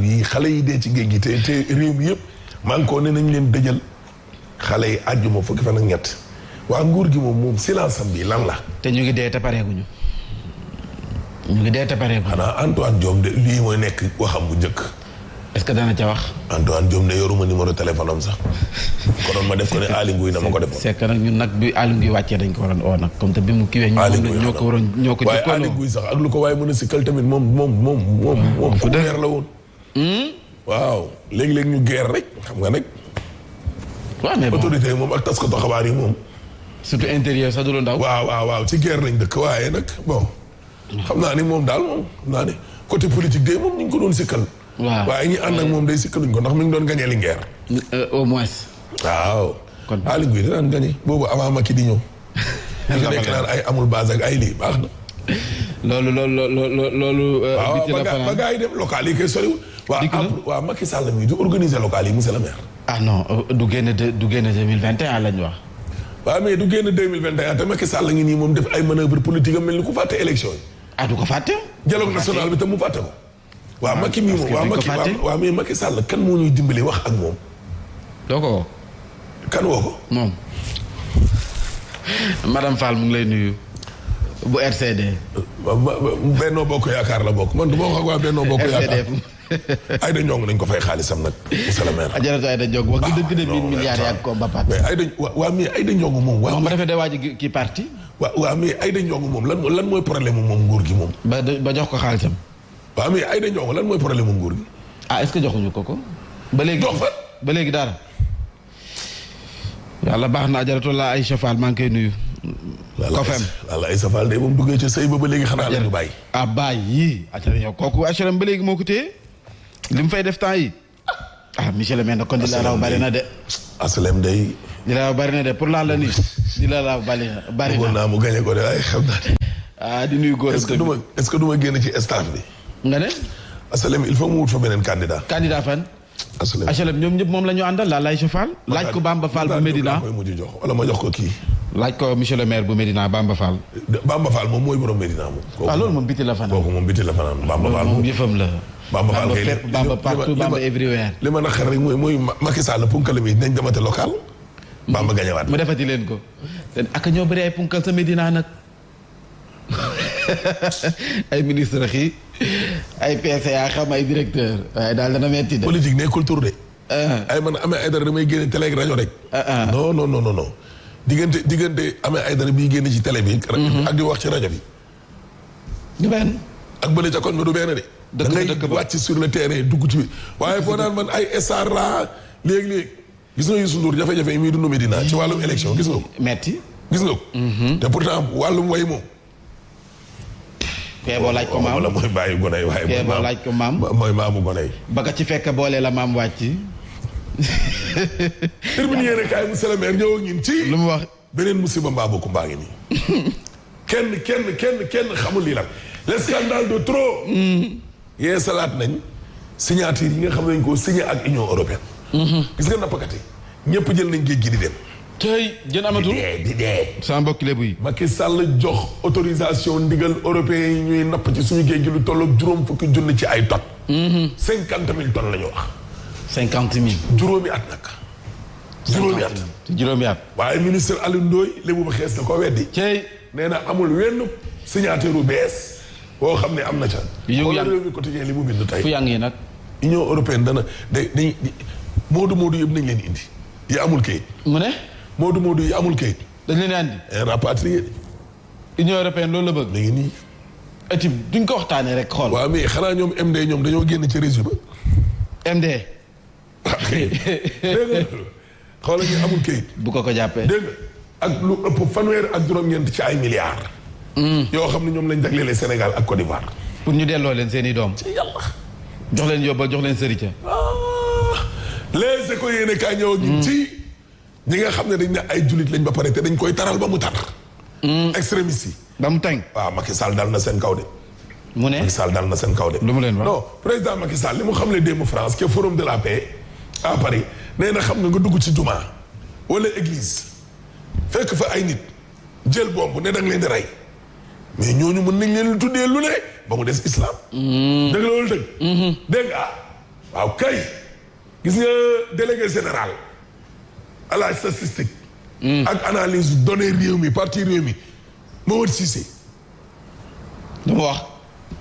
yi xale yi dee ci géej gi te te réew mi yëpp maa ngi ko ne nañ leen dëjal xale yi àjjuma fukki fan ak ñett waa nguur gi moom moom silence am bi lan la. te ñu ngi dee te pareeguñu. ñu ngi dee te pareeguñu. xanaa Antoine Diome de lii mooy nekk waxam bu njëkk. est-ce que dana ca wax. Antoine Diome de yoruma numéro téléphone am sax. konoon ma def ko ne Aly Ngouille na ma ko def. c'est que nag ñun nag bi Aly Ngouille wàccee dañ ko waroon oo nag comme te bi mu kiiwee. Aly Ngouille ñoo ko waroon ñoo ko. waaye Aly Ngouille sax ak lu ko waaye mën a sikkal tamit moom moom moom moom. moom ku leer la woon. Hmm? waaw léegi-léegi ñu geer rek xam nga nag. waaw mais bon autorité moom ak taskatu xabaar yi moom. surtout intérieur sax du lu ndaw. waaw waaw waaw ci geer lañ dëkk waaye nag bon. xam naa ni moom daal moom xam naa ne côté politique de moom ñu ngi ko doon sikkal. waaw waaye ñi ànd ak moom day sikkaluñ ko ndax mi ngi doon gañe Linguère. Euh, au moins. waaw. kon Aly Ngouille daan gañe boobu avant Macky di ñëw. ñu nekk naan ay amul base ak ay lii baax na. loolu loolu loolu loolu. Euh, waaw ba gaa yi dem local yi kay soriwul. dikk na waaw waaw Macky Sall mi du organiser local yi monsieur le maire. ah non euh, du génn du génn 2021 lañ wax. waaw mais du génn 2021 te Macky Sall ngi nii moom def ay manœuvre politique am mel ni ku fàtte élection yi. ah du ko fàtte. dialogue national bi tam mu fàtte ko. waaw Macky mi moom waaw Macky waaw mais Macky Sall kan moo ñuy dimbali wax ak moom. doo ko woo. kan woo ko. moom. madame Fall mu ngi lay nuyu. bu RCD. Benno Bokk Yaakaar la bokk man du ma wax ak waa Benno Bokk Yaakaar. Aïda Ndiongue nañ ko fay xaalisam nag. monsieur le maire. ajaratu Aïda Ndiongue wax dëgg de ah, mille milliards yaa ko ba pare. mais Aïda waa mais Aïda Ndiongue moom. waa mu rafet de waa ji kii parti. waaw waaw mais Aïda Ndiongue moom lan lan mooy problème mu moom nguur gi moom. ba ba jox ko xaalisam. waaw mais Aïda Ndiongue lan mooy problème mu nguur gi. ah est-ce que joxuñu ko ko. ba léegi jox fa ba léegi dara. yàlla baax na ajaratu la Aïcha Fall maa ngi koy nuyu. kofem walla Aïcha Fall de moom duggee ca sëy ba ba léegi xanaa la ñu bàyyi. ah bàyyi yi. ajaratu kooku HLM ba léegi moo ko téye li mu fay def temps yi. ah monsieur le maire nag kon di la raw bari na de. asalem day. di la raw bari na de pour lan la nii. di la raw bari na bari na. bëggoon naa mu gagné ko de waaye xam naa ne. ah di nuyu góor est-ce que du ma est-ce que du ma génn ci staff bi. nga ne. asalem il faut mu wut fa beneen candidat. candidat fan. asalem asalem ñoom ñëpp moom la ñu àndal la lay Fall. laaj ko Bamba Fall bu Medina koy mujj jox wala ma jox ko kii. laaj ko monsieur le maire bu Medina Bamba Fall. Bamba Fall moom mooy borom Medina moom. waaw ah, loolu moom biti la fanaan kooku moom biti la fanaan Bamba Fall moom yëfam la. Bamba Fall kay fépp Bamba partout Bamba everywhere. li ma naqar rek mooy mooy Macky Sall punkal mi dinañ demate local. Bamba gañewaat mu defati leen ko. ak ñoo bëri ay punkal sa Medina nag ay ministre xii ay PCA xam ay directeur waaye daal dana metti de. politique nekkul tur de. Ah. ay man amee ay dara damay génne télé ak rajo rek. Ah, ah. non non non non diggante diggante amee ay dara biy génne ci télé bi. Mhm. ak di wax ci rajo bi. du benn. ak bële ca koñ ba du benn de. da ngay wàcc sur le terrain dugg ci waaye boo naan man ay star laa léegi-léegi gis nga Youssou Ndour jafe-jafe yi muy dund Medina ci wàllum élection gis nga ko. metti gis nga ko. Mhm. te pourtant wàllum way moom. kee boo laaj ko maam wala mooy bàyyi gone yi waaye. kee boo laaj ko maam mooy maamu gone yi. ba ka ci fekk boole la maam wàcc. terminé yéen a kaay monsieur le maire ñëw ak ñun ci. lu mu wax. beneen musiba mbaaba ku mbaa ngi nii kenn kenn kenn kenn xamul lii lan le scandale de trop mm. yee salaat nañ signature yi nga xam nañ koo signé ak union européenne mm-hmm. gis nga nappkat yi ñëpp jël nañ géej gi di dem tey jën amatul di dee sama mbokk lébu yi Macky Sall jox autorisation ndigal européen yi ñuy napp ci suñu géej gi lu tolloog juróom fukki junni ci ay tonnes mm-hmm. cinquante mille tonnes la ñu wax cinquante mille juróomi at nag juróomi at juróomi at waaye ministre Alioune Ndoye lébu ba xees na ko weddi. cey nee na amul wenn signature bu bees boo xam ne am na ca. yow yaa ngi quotidien li mu bind tey. fu yaa ngi nag. union européenne dana day day moodu moodu yëpp nañ leen indi. yi amul kayit. mu ne. moodu moodu yi amul kayit. dañ leen andi. Eh, rapatrié. union européenne loolu la bëgg. léegi nii. étude duñ ko waxtaanee rek xool. waaw mais xanaa ñoom MD ñoom dañoo génn ci réseau ba. MD. xoolal ñu amul kayit. bu ko ko jàppee. dégg ak lu ëpp fanweer ak juróom-ñeent ci ay milliards. Hmm. yoo xam ne ñoom lañ jaglelee Sénégal ak Côte d'Ivoire. pour ñu delloo leen seen i doom. ci yàlla. jox leen yóbba jox leen sëriñ. Ah. les écoles yéen a kaay ñëw hmm. ci ñi nga xam ne dañ ne ay jullit lañ ba pare te dañ koy taral ba mu tar. Hmm. extrémistes yi. ba mu tànk. waaw ah, Macky Sall dal na seen kaw de. mu ne Macky Sall dal na seen kaw de. lu mu leen wax non président Macky Sall li mu xam ne démb France ke forum de la paix à Paris nee na xam nga nga dugg ci jumaa wala église fekk fa ay nit jël bomb ne da leen di rey mais ñooñu mën nañ leen tuddee lu ne ba mu des islam. Mm. dëgg loolu dëgg. Mm-hmm. dégg nga ah, waaw kay. gis nga délégué général à la statistique. Hmm. ak analyse données réew mi parti réew mi Mamadou Cissé. lu mu wax.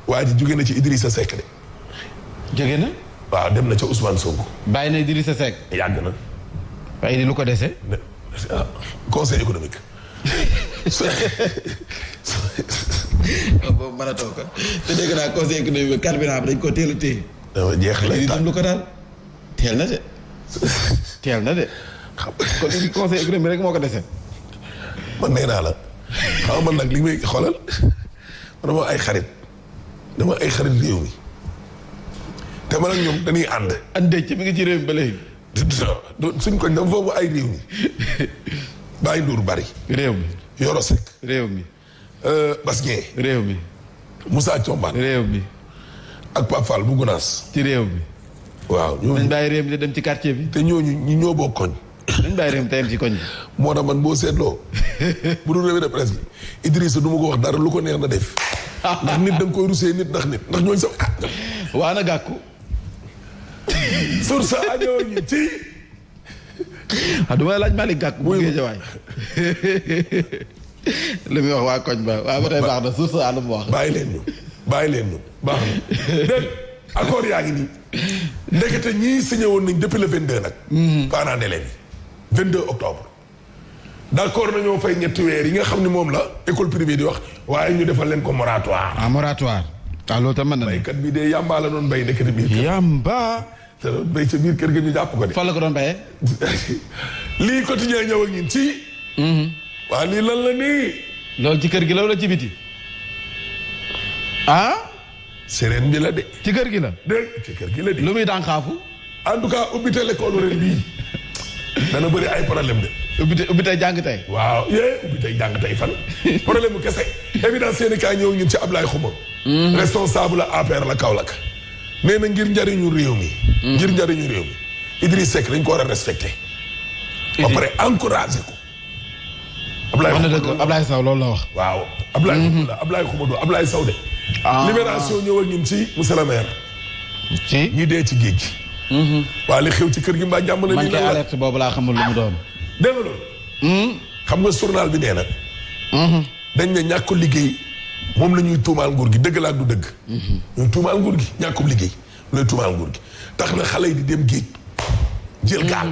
waa ji jóge na ci Idrissa Seck de. jóge na. waaw dem na ca Ousmane Sonko. bàyyi na Idrissa Seck. yàgg na. waaye lu ko dese. Ah, conseil économique. boobu mën a toog te dégg naa conseil économique bi carburant bi dañ ko teel a téye dafa jeex lay tàkk lu ko daal teel na de. teel na de. xam nga conseil économique rek moo ko dese. man nee naa la xaw man nag li may xoolal man dama ay xarit dama ay xarit réew mi te man ak ñoom dañuy ànd. ànd ci mi ngi ci réew mi ba léegi. suñ koñ dama foofu ay réew mi bàyyi nduur bari. réew mi Yoro Seck. réew mi Euh, Bas Dieng. réew mi. Moussa Thiombane. réew mi. ak Pape Fall bu Gunaas. ci réew mi. waaw ñooñu dañ bàyyi réew mi dem ci quartier bi. te ñooñu ñu ñoo bokk koñ. dañ bàyyi réew mi tey ci koñ bi. moo tax man boo seetloo bu dul revue de presse bi Idrissa du ma ko wax dara lu ko neex na def ndax nit da nga koy rusee nit ndax nit ndax ñooñu sax ah. waa na gàkku. sur sa añoo ñu ci. ah du ma laaj Malick Gakou bu Géejawaay li muy wax waa koñ ba waaw ba tey baax na suuf sa àll mu wax. bàyyi leen ñu bàyyi leen ñu baax na dégg accord yaa ngi nii ndekete ñii signé woon nañ depuis le 22 nag. Mm-hmm. parents d'élèves yi 22 octobre. d'accord nañoo fay ñetti weer yi nga xam ne moom la école privée di wax waaye ñu defal leen ko moratoire. ah moratoire. ah loolu tam mën na baykat bi de yamba la doon bay nekkati biir. yamba. te doon bay sa biir kër ga ñu jàpp ko de. fan la ko doon bayee. lii quotidien ñëw ak ñun ci. Mhm. waa lii lan la nii. loolu ci kër gi la wala ci biti. ah. sereen bi la de. ci kër gi la. dégg ci kër gi la de. lu muy daan xaafu. en tout cas ubbi teel école ren bii. dana bëri ay problème de. ubbi tey ubbi tey jàng tey. waaw yee ubbi tey jàng tey fan. problème bu kese. évidence seen i kaay ñëw ñun ci Ablaye Xuma. Hmm. responsable la APR la Kaolack. nee na ngir njariñu réew mi. Hmm. ngir njariñu réew mi. Idriss Seck dañ ko war a respecté. ba pare encouragé ko. Ablaye wax na dëgg Ablaye Sow loolu la wax. waaw Ablaye. Mhm. Ablaye Xumadou Ablaye Sow de. Ah. libération ñëw ak ñun ci monsieur le maire. ci ñi dee ci géej gi. Mhm. waa li xew ci kër gi mbaa jàmm la. man kay alerte boobu laa xamul lu mu doon. dégg nga loolu. Hmm? xam nga journal bi nee na. Mhm. dañ ne ñàkk liggéey moom la ñuy tuumaal nguur gi dëgg laa du dëgg. ñuy tuumaal nguur gi ñàkkum liggéey lay tuumaal nguur gi tax na xale yi di dem géej jël gaal.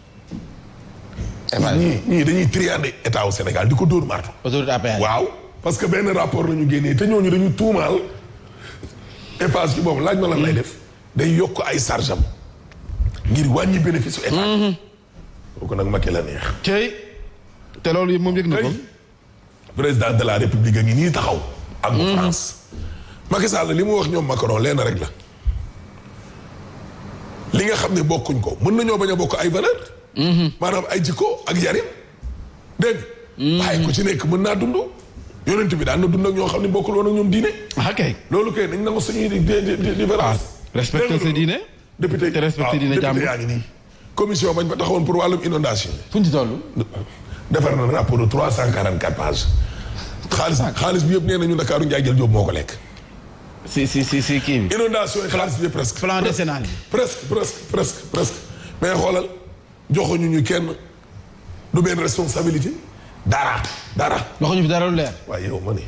ñii ñii dañuy triander état wu Sénégal di ko dóor martu. autorité APR waaw parce que benn rapport la ñu génnee te ñooñu dañu tuumaal Eiffage ci boobu laaj ma lan lay def day yokk ay charge am ngir wàññi bénéfice su état. Mhm. kooku nag Macky la neex. tey te loolu moom yëg na ko. président de la république a ngi nii taxaw. ak bu mhm. France. Macky Sall li mu wax ñoom Macron leen rek la. li nga xam ne bokkuñ ko mën nañoo bañ a bokk ay valeur mhm. maanaam ay jikko ak yarin dégg mhm. waaye ku ci nekk mën naa dund. yonent bi daan na dund ak ñoo xam ne bokkul woon ak ñoom diine. Ah, ok loolu kay nañ nangu suñuy différence. Ah, respecté sa diine. député te respecté ah, diine jàmm yaa ngi nii. commission bañ fa taxawoon pour wàllum inondation fu ñu ci toll defar na rapport de trois cent quarante quatre pages xaalis xaalis bi yëpp nee nañu Ndakaaru Njaay jël Jóob moo ko lekk si si si si kii bi inondation yi xaalis bi presque plan décennal bi presque presque presque presque mais xoolal joxuñu ñu kenn du benn responsabilité dara dara. waxuñu fi dara lu leer. waaye yow ma ne.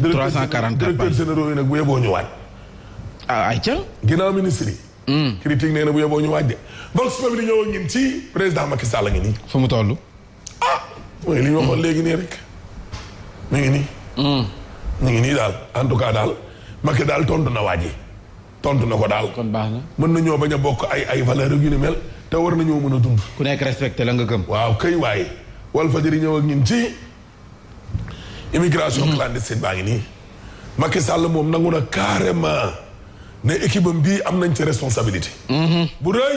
344 directeur généraux yi nag bu yeboo ñu waaj. ah ayca. ginnaaw ministre yi. Hmm. critique nee na bu yeboo ñu waaj de. vox populi ñëw ak ñun ci président Macky Sall la ngi nii. fu mu toll. ah mooy li ñu waxoon léegi nii rek. mu ngi nii. Hmm. mu ngi nii daal en tout cas daal Macky daal tontu na waaj yi. tontu na ko daal. kon baax na mën nañoo bañ a bokk ay ay valeur yu ni mel te war nañoo mën a dund. ku nekk respecté la nga gëm. waaw kay waaye Walfadjri ñëw ak ñun ci immigration clandestine baa ngi nii. Macky Sall moom nangu na carrément ne équipe am bii am nañ ci responsabilité. Mhm. bu rëy.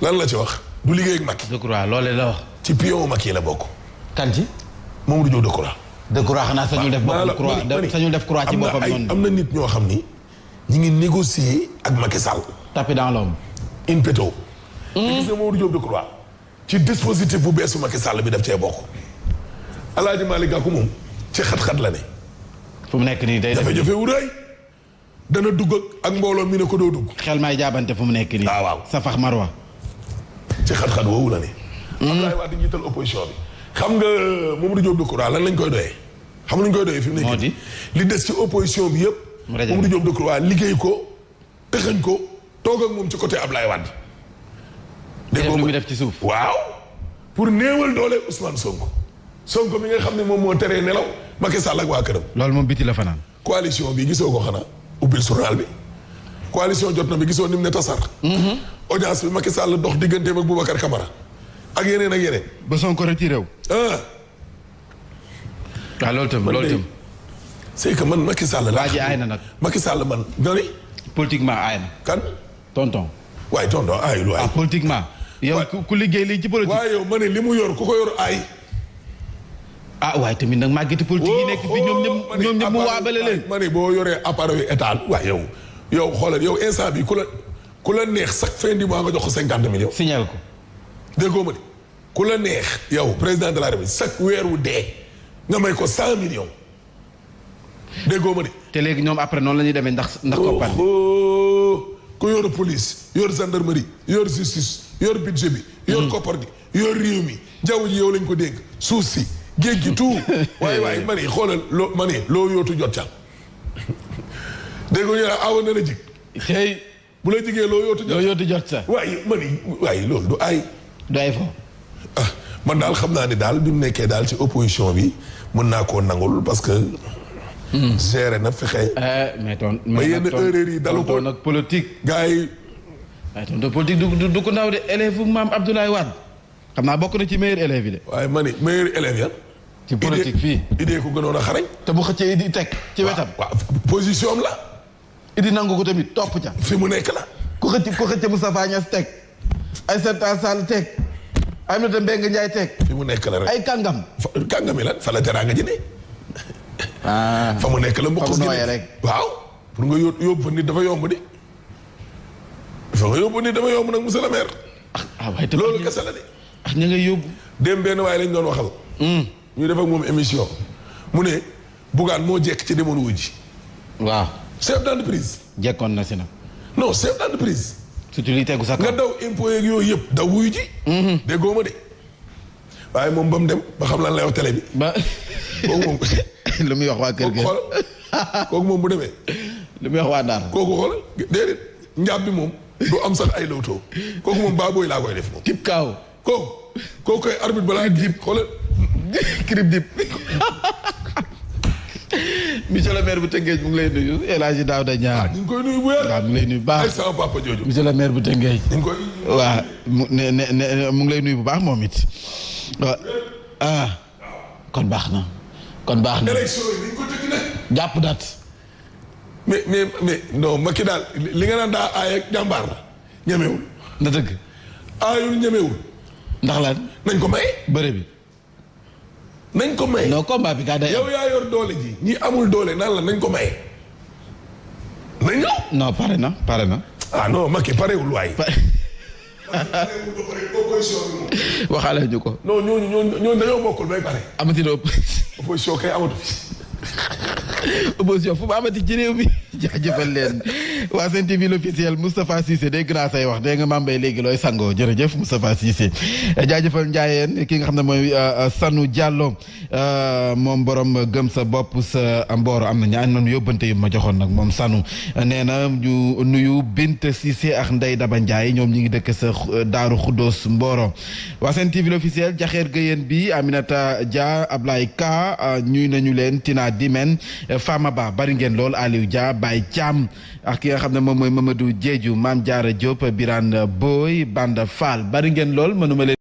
lan la ci wax du liggéey ak Macky. Decroix loolee la wax. ci pion Macky la bokk. kan ci. Mamadou Diop Decroix. Decroix xanaa sañul def boppam croix sañul def croix ci boppam noonu. am na nit ñoo xam ni ñu ngi négocier ak Macky Sall. tapis dans l'ombre. in petto. te hmm? gis nga Mamadou Diop Decroix ci dispositif bu beesu Macky Sall bi daf cee bokk. Alaaji Malick Gakou moom ci xat-xat la ne. fu mu nekk nii day def jafe-jafe wu rëy dana dugg ak mbooloo mi ne ko doo dugg. xel may jaabante fu mu nekk nii. Ah, waaw sa fax marwa. ci xat-xat woowu la ne. Hmm. Abdoulaye Wade njiital opposition bi. xam nga euh, Mamadou Diop Decroix lan lañ koy doyee. xam nga ñu koy doyee fi mu nekk li des ci opposition bi yëpp. Mamadou Diop Decroix liggéey ko tëxañ ko toog ak moom ci côté Abdoulaye Wade. dégg nga mu def ci suuf waaw. pour néewal doole Ousmane Sonko. Sonko mi nga xam ne moom moo teree nelaw Macky Sall ak waa këram. loolu moom biti la fanaan. coalition bi gisoo ko xanaa ubbil journal bi coalition jot na bi gisoo ni mu ne tasar. Mhm. audience bi Macky Sall dox digganteem ak Boubacar Camara ak yeneen ak yeneen. ba Sonko retiré wu. ah. waaw ah, loolu tam loolu tam. c'est que man Macky Sall. waa ji aay na nag Macky Sall man. politiquement aay na. kan. tonton. waaye tonton aayul waay. ah politiquement. yow ku liggéey lii ci politique. waaye yow ma ne li mu yor ku ko yor aay. ah waaye tamit nag màggati politique yi nekk fi ñoom ñëpp oh, ñoom ñëpp mu waabale leen. ma ne boo yoree appareil état waaye yow yow xoolal yow instant bi ku la ku la neex chaque fin du mois nga jox ko cinquante millions. signal ko. déggoo ma de ku la neex yow président de la République chaque weer wu dee nga may ko cent millions. déggoo ma de. te léegi ñoom après noonu la ñuy demee ndax ndax koppar ku yor police yor gendarmerie yor justice yor budget bi. yor hmm. koppar gi yor réew mi jaww ji yow lañ ko dégg suuf si géej gi tout waaye waaye ma ne xoolal loo ma ne loo yootu jot ca dégg nga ñu ne awoon na la jig. bu la jigee loo yootu jot loo yootu jot sa. waaye man waaye loolu du ay. du ay fo. ah man daal xam naa ne daal bi mu nekkee daal ci opposition bi mën naa koo nangul parce que. Hmm. géré na fexe. Eh, mais ton mais yenn erreur yi dalu ko nag politique. gars yi. waaye tonton politique du du ko ndaw de élève bu maam Abdoulaye Wade xam naa bokk na ci meilleur élève yi de. waaye ma ni meilleur élève ya ci politique fii idée ko gënoon a xarañ. te bu xëccee di teg ci wetam. waaw position am la. idi nangu ko tamit topp ca. fi mu nekk la. ku xëcc ku xëcc Moustapha Niass teg. Aïssata Sall teg. Aminata Mbengue Ndiaye teg. fi mu nekk la rek ay kàngam. fa kàngam yi lan fa la teraanga ji ne. Ah. fa mu nekk la mboq si rek. waaw pour nga yób yóbbu fa nit dafa yomb di. fa nga yóbbu nit dafa yomb nag monsieur le maire. ah, ah waaye loolu kese la de. ah ña ngay yóbbu. dem benn waaye lañ doon waxal. Hmm. ñu def ak moom émission mu ne Bougane moo jekk ci demoon wu ji. waaw chef d'entreprise. jekkoon na si nag. non chef d'entreprise. surtout li tegu sa nga daw impôt yeeg yooyu yëpp daw wuyu ji. Mhm. déggoo ma de waaye moom ba mu dem ba xam lan la yow télé bi. ba kooku moom. lu muy wax waa kër gi kooku moom bu demee. lu muy wax waa Ndar. kooku xool déedéet njaab bi moom. du am sax ay lawtoo kooku moom baabooy laa koy def moom. tip kaaw kooku kooku koy arbitre balaa dib xoolal kirib dib monsieur le maire bu Tëngéej mu ngi lay nuyu El Hadji Daouda Niang. Ah, ñu ngi koy nuyu bu wér. waaw mu ngi lay nuyu bu baax ay sama papa jooju. monsieur le maire bu Tëngéej. ñu ngi koy. waaw mu ne ne ne mu ngi lay nuyu bu baax moom it. waaw ah. kon baax na. kon baax na élection yi ni ñu ko tëgg nag. jàpp date. mais mais mais non Macky daal li nga naan daa aay ak jàmbaar la. ñemewul. na dëgg. aayul ñemewul. ndax lan nañ ko may. bëre bi. nañ ko may. non combat bi kaa day. yow yaa yor doole ji ñi amul doole naan la nañ ko may. na ñëw. non pare na pare na. ah non Macky parewul waay. waxaale ñu ko. non ñooñu ñooñu ñooñu dañoo bokkul bay pare. amati na opposition kay amatu fi. opposition fu mu amati ci réew mi jaajëfal leen waa Sen TV l'officiel Moustapha Cissé dégg naa say wax dégg nga mambay léegi looy sangoo jërëjëf Moustapha Cissé jaajëfal njaayeen ki nga xam ne mooy euh, Sanu Diallo euh, moom borom gëm sa bopp sa mbooro am na ñaan man yóbbante yu ma joxoon nag moom Sanu nee na ñu nuyu Bint Cissé ak Ndey Daba Ndiaye ñoom ñi ngi dëkk sa euh, Daaru Xuddoos Mboro waa seen TV l'officiel jaxeer gëyeen bi Aminata Dia Ablaye Ka euh, ñuy nañu leen Tina Dimen euh, Fama Ba bari ngeen lool Aliou Dia Baye Thiam ak ki nga xam ne moom mooy Mamadou Diédhiou Mame Diarra Diop Birane Boy Banda Fall bari ngeen lool mënuma leen